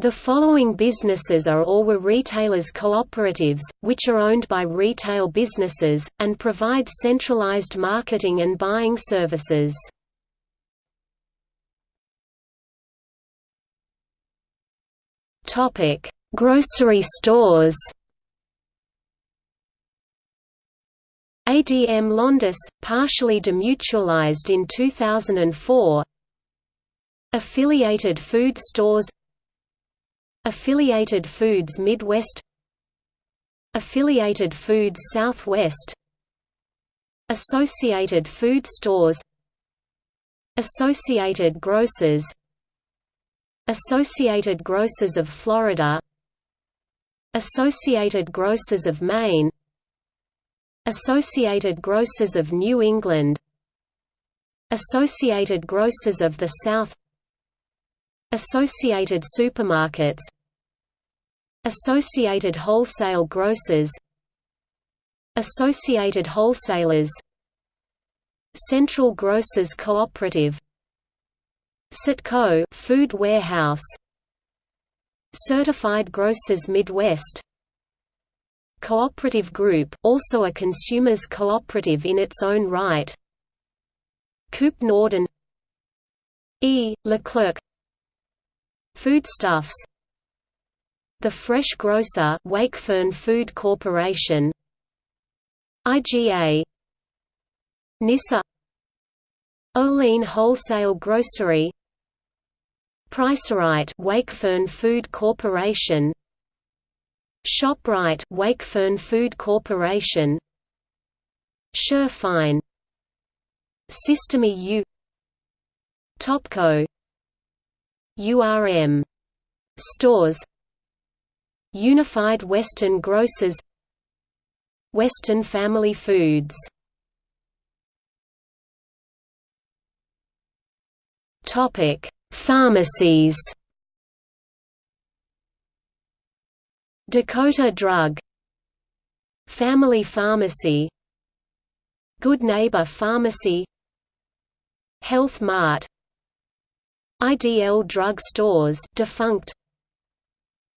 The following businesses are or were retailers' cooperatives, which are owned by retail businesses, and provide centralized marketing and buying services. Grocery stores ADM Londis, partially demutualized in 2004 Affiliated food stores Affiliated Foods Midwest Affiliated Foods Southwest Associated Food Stores Associated Grocers Associated Grocers of Florida Associated Grocers of Maine Associated Grocers of New England Associated Grocers of the South Associated Supermarkets Associated Wholesale Grocers Associated Wholesalers Central Grocers Cooperative Citco Food Warehouse Certified Grocers Midwest Cooperative Group, also a consumers cooperative in its own right Coop Norden E. Leclerc Foodstuffs. The Fresh Grocer Wakefern Food Corporation. IGA Nisa. Olean Wholesale Grocery. Pricerite Wakefern Food Corporation. ShopRite Wakefern Food Corporation. Shurfine Système U Topco URM Stores Unified Western Grocers Western Family Foods. Topic Pharmacies. Dakota Drug Family Pharmacy. Good Neighbor Pharmacy. Health Mart IDL Drug Stores defunct.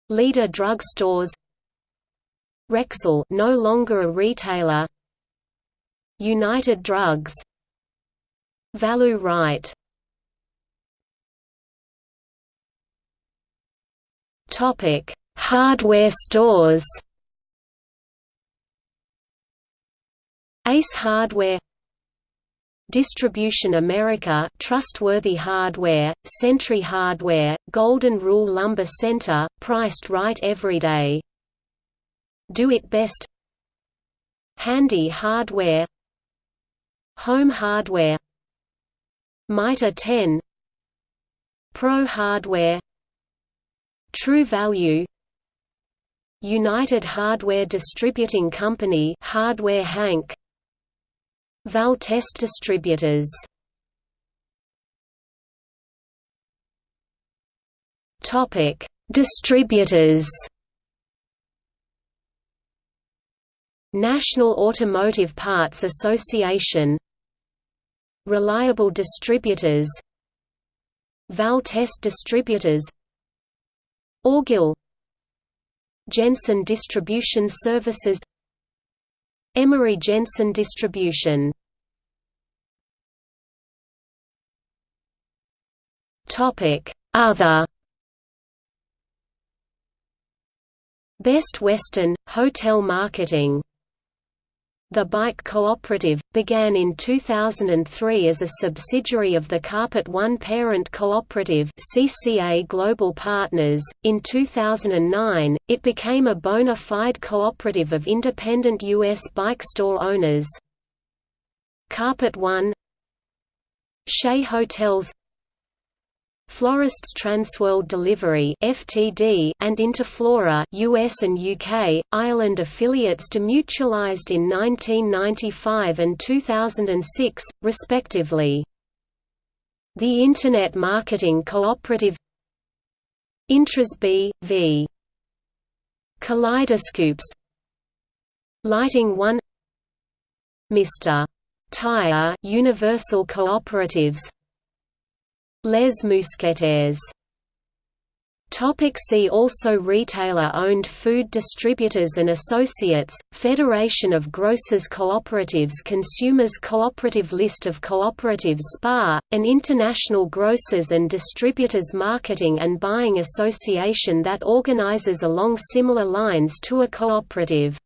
Leader Drug Stores Rexall no longer a retailer. United Drugs. Valu-Rite Topic Hardware stores. Ace Hardware Distribution America Trustworthy Hardware, Century Hardware, Golden Rule Lumber Center, priced right every day. Do It Best. Handy Hardware. Home Hardware. Mitre 10 Pro Hardware. True Value. United Hardware Distributing Company Hardware Hank Val test distributors. Topic: Distributors. National Automotive Parts Association. Reliable Distributors. Val Test Distributors. Orgill Jensen Distribution Services Emery Jensen distribution. Other. Best Western – Hotel marketing the Bike Cooperative, began in 2003 as a subsidiary of the Carpet One parent cooperative CCA Global Partners. In 2009, it became a bona fide cooperative of independent U.S. bike store owners. Carpet One Shea Hotels Florists Transworld Delivery (FTD) and Interflora (US and UK) Ireland affiliates demutualized in 1995 and 2006, respectively. The Internet Marketing Cooperative Intras B. v. Kaleidoscopes Lighting One Mr. Tire Universal Cooperatives Les Mousquetaires Topic see also Retailer-owned food distributors and associates, Federation of Grocers Cooperatives Consumers Cooperative List of cooperatives SPAR, an international grocers and distributors marketing and buying association that organizes along similar lines to a cooperative.